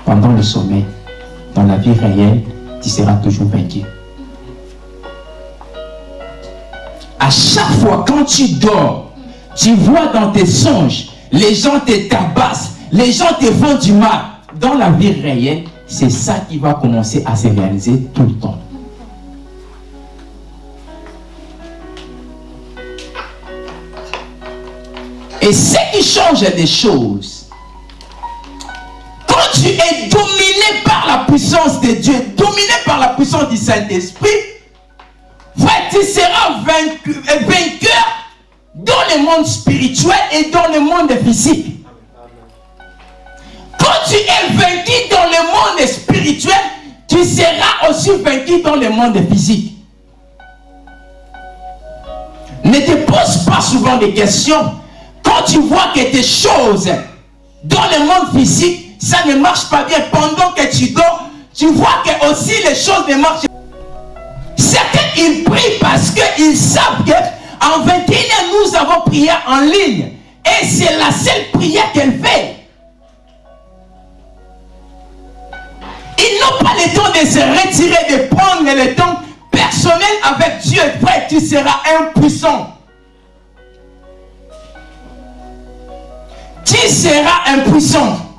Pendant le sommeil, dans la vie réelle, tu seras toujours vaincu. À chaque fois, quand tu dors, tu vois dans tes songes, les gens te tabassent, les gens te font du mal. Dans la vie réelle, c'est ça qui va commencer à se réaliser tout le temps. Et ce qui change des choses, quand tu es dominé par la puissance de Dieu, dominé par la puissance du Saint-Esprit, tu seras vainqueur dans le monde spirituel et dans le monde physique. Quand tu es vaincu dans le monde spirituel, tu seras aussi vaincu dans le monde physique. pas souvent des questions. Quand tu vois que tes choses dans le monde physique, ça ne marche pas bien pendant que tu dors, tu vois que aussi les choses ne marchent pas. Certains, ils prient parce qu'ils savent qu'en 21 nous avons prié en ligne. Et c'est la seule prière qu'elle fait. Ils n'ont pas le temps de se retirer, de prendre le temps personnel avec Dieu. Frère, tu seras impuissant. Tu seras impuissant.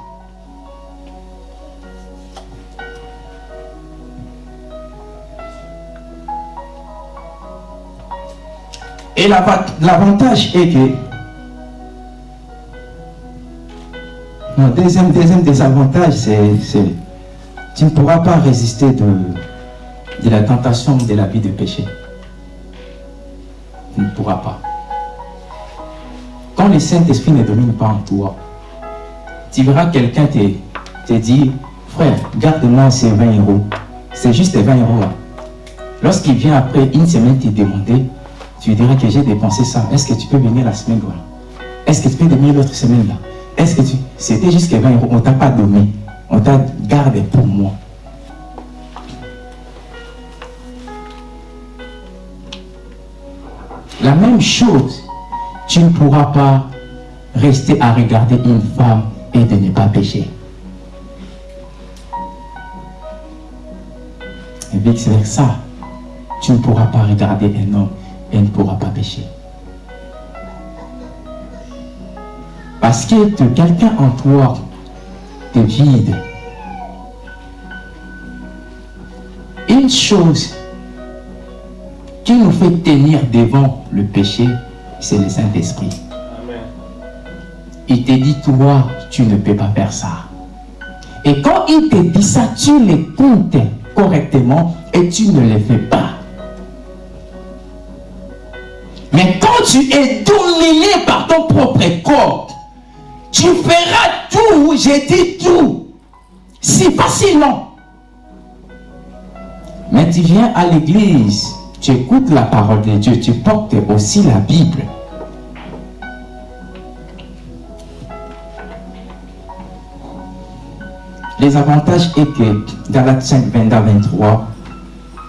Et l'avantage est que mon deuxième, deuxième désavantage, c'est tu ne pourras pas résister de, de la tentation de la vie de péché. Tu ne pourras pas. Quand le Saint-Esprit ne domine pas en toi, tu verras quelqu'un te, te dire, frère, garde-moi ces 20 euros. C'est juste 20 euros. Lorsqu'il vient après une semaine te demander, tu dirais que j'ai dépensé ça. Est-ce que tu peux venir la semaine là Est-ce que tu peux venir l'autre semaine là? Est-ce que tu... C'était juste 20 euros. On ne t'a pas donné. On t'a gardé pour moi. La même chose, tu ne pourras pas rester à regarder une femme et de ne pas pécher. Et vice ça, tu ne pourras pas regarder un homme et ne pourra pas pécher. Parce que quelqu'un en toi te vide. Une chose qui nous fait tenir devant le péché, c'est le Saint-Esprit. Il te dit, toi, tu ne peux pas faire ça. Et quand il te dit ça, tu l'écoutes correctement et tu ne le fais pas. Quand tu es dominé par ton propre corps, tu feras tout, j'ai dit tout, si facilement. Mais tu viens à l'église, tu écoutes la parole de Dieu, tu portes aussi la Bible. Les avantages est que dans la 5, 23,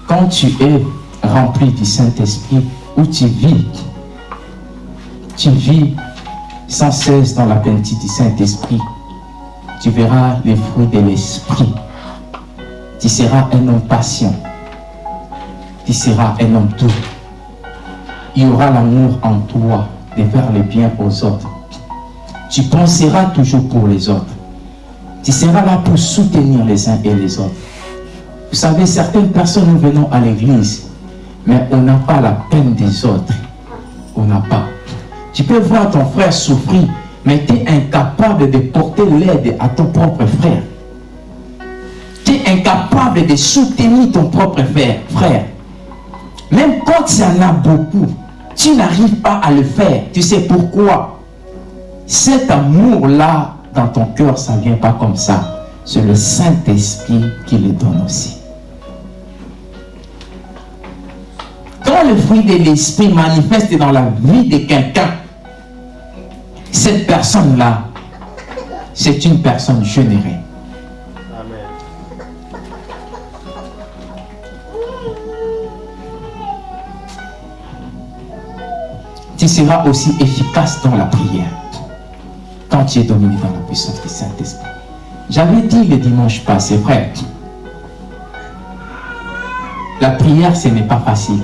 quand tu es rempli du Saint-Esprit, où tu vis, tu vis sans cesse dans la plénitude du Saint-Esprit, tu verras les fruits de l'Esprit. Tu seras un homme patient. Tu seras un homme doux. Il y aura l'amour en toi de faire le bien aux autres. Tu penseras toujours pour les autres. Tu seras là pour soutenir les uns et les autres. Vous savez, certaines personnes, nous venons à l'église, mais on n'a pas la peine des autres. On n'a pas. Tu peux voir ton frère souffrir, mais tu es incapable de porter l'aide à ton propre frère. Tu es incapable de soutenir ton propre frère. Même quand y en a beaucoup, tu n'arrives pas à le faire. Tu sais pourquoi? Cet amour-là, dans ton cœur, ça ne vient pas comme ça. C'est le Saint-Esprit qui le donne aussi. Quand le fruit de l'Esprit manifeste dans la vie de quelqu'un, cette personne-là, c'est une personne générée. Tu seras aussi efficace dans la prière quand tu es dominé dans la puissance du Saint-Esprit. J'avais dit le dimanche passé, frère, la prière, ce n'est pas facile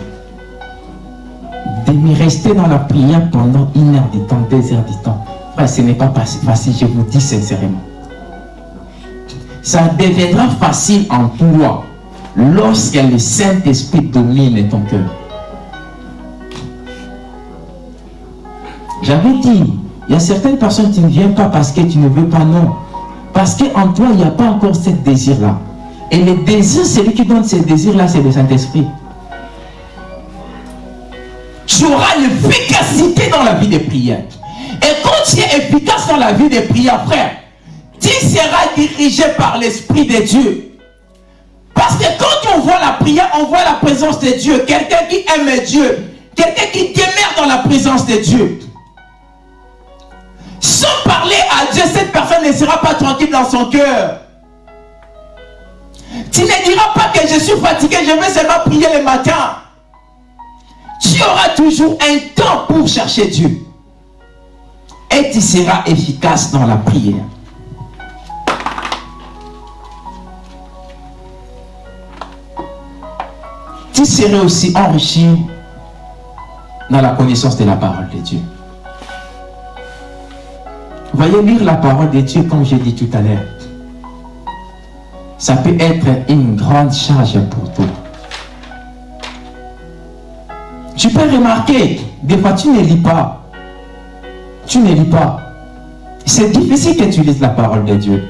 de rester dans la prière pendant une heure du temps, deux heures du temps. ce n'est pas facile, je vous dis sincèrement. Ça deviendra facile en toi lorsque le Saint-Esprit domine ton cœur. J'avais dit, il y a certaines personnes qui ne viennent pas parce que tu ne veux pas, non. Parce qu'en toi, il n'y a pas encore ce désir-là. Et le désir, celui qui donne ce désir-là, c'est le Saint-Esprit tu auras l'efficacité dans la vie des prières. Et quand tu es efficace dans la vie des prières, frère, tu seras dirigé par l'Esprit de Dieu. Parce que quand on voit la prière, on voit la présence de Dieu. Quelqu'un qui aime Dieu, Quelqu'un qui demeure dans la présence de Dieu. Sans parler à Dieu, cette personne ne sera pas tranquille dans son cœur. Tu ne diras pas que je suis fatigué, je vais seulement prier le matin. Tu auras toujours un temps pour chercher Dieu. Et tu seras efficace dans la prière. Tu seras aussi enrichi dans la connaissance de la parole de Dieu. Voyez, lire la parole de Dieu, comme j'ai dit tout à l'heure, ça peut être une grande charge pour toi. Tu peux remarquer, des fois tu ne lis pas. Tu ne lis pas. C'est difficile que tu lises la parole de Dieu.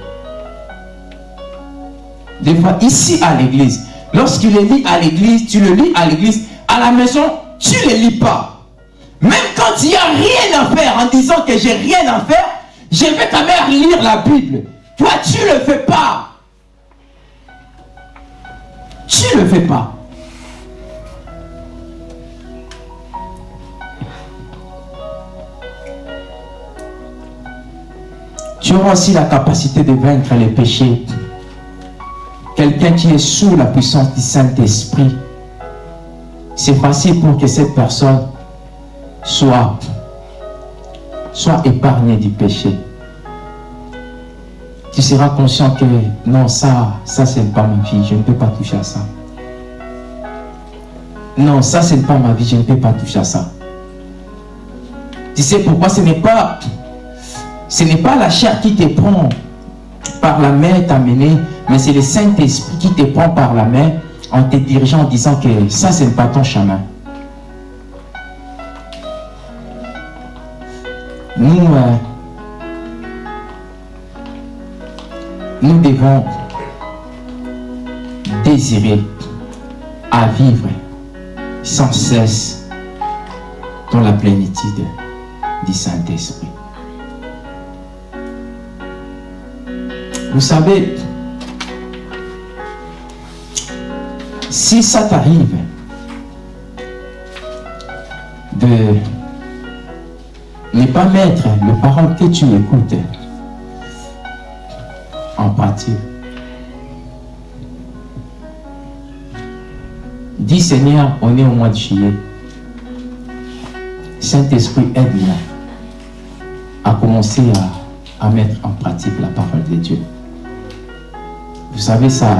Des fois, ici à l'église, lorsqu'il le lit à l'église, tu le lis à l'église, à la maison, tu ne le lis pas. Même quand il n'y a rien à faire, en disant que j'ai rien à faire, je vais quand même lire la Bible. Toi, tu ne le fais pas. Tu ne le fais pas. Tu auras aussi la capacité de vaincre les péchés. Quelqu'un qui est sous la puissance du Saint-Esprit, c'est facile pour que cette personne soit, soit épargnée du péché. Tu seras conscient que non, ça, ça c'est pas ma vie, je ne peux pas toucher à ça. Non, ça c'est pas ma vie, je ne peux pas toucher à ça. Tu sais pourquoi ce n'est pas ce n'est pas la chair qui te prend par la main t'amener, mais c'est le Saint-Esprit qui te prend par la main en te dirigeant en disant que ça, ce n'est pas ton chemin. Nous, euh, nous devons désirer à vivre sans cesse dans la plénitude du Saint-Esprit. Vous savez, si ça t'arrive de ne pas mettre les paroles que tu écoutes en pratique, dis Seigneur, on est au mois de juillet. Saint-Esprit, aide-moi à commencer à, à mettre en pratique la parole de Dieu. Vous savez, ça,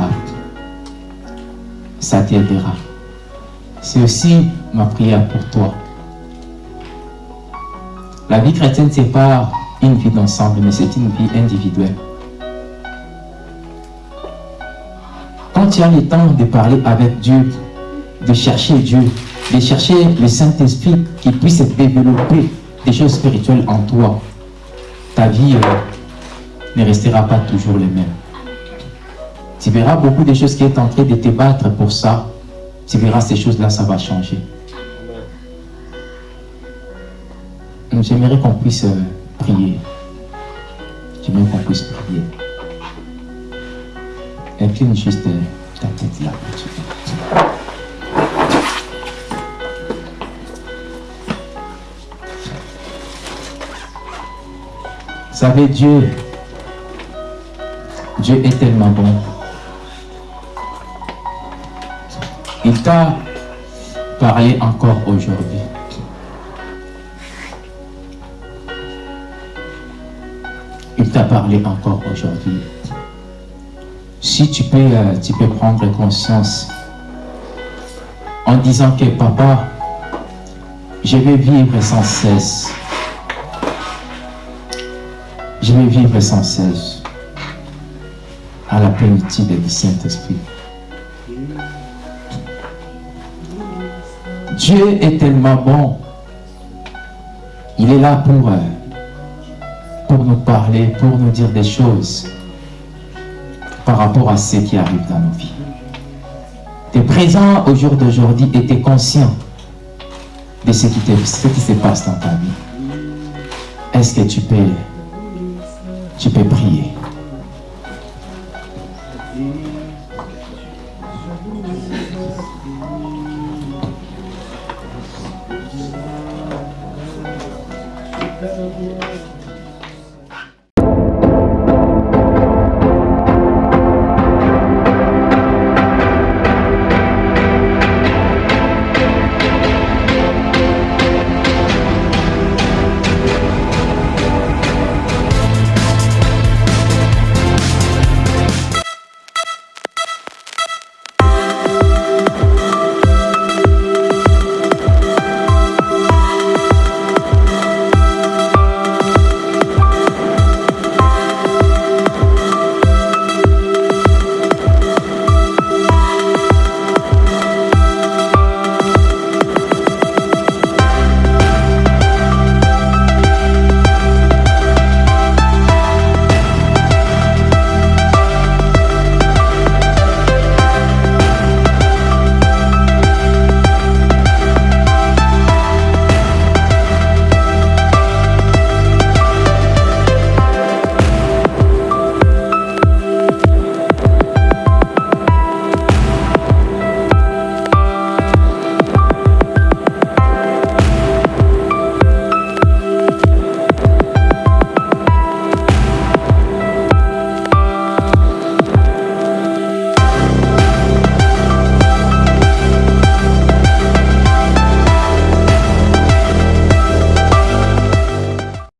ça t'aidera. C'est aussi ma prière pour toi. La vie chrétienne, ce n'est pas une vie d'ensemble, mais c'est une vie individuelle. Quand tu as le temps de parler avec Dieu, de chercher Dieu, de chercher le Saint-Esprit qui puisse développer des choses spirituelles en toi, ta vie euh, ne restera pas toujours les mêmes. Tu verras beaucoup de choses qui est en train de te battre pour ça. Tu verras ces choses-là, ça va changer. J'aimerais qu'on puisse euh, prier. J'aimerais qu'on puisse prier. Incline juste euh, ta tête là. Vous savez, Dieu, Dieu est tellement bon. Il t'a parlé encore aujourd'hui. Il t'a parlé encore aujourd'hui. Si tu peux, euh, tu peux prendre conscience en disant que papa, je vais vivre sans cesse. Je vais vivre sans cesse à la plénitude du Saint-Esprit. Dieu est tellement bon. Il est là pour, euh, pour nous parler, pour nous dire des choses par rapport à ce qui arrive dans nos vies. Tu es présent au jour d'aujourd'hui et tu es conscient de ce qui, ce qui se passe dans ta vie. Est-ce que tu peux, tu peux prier?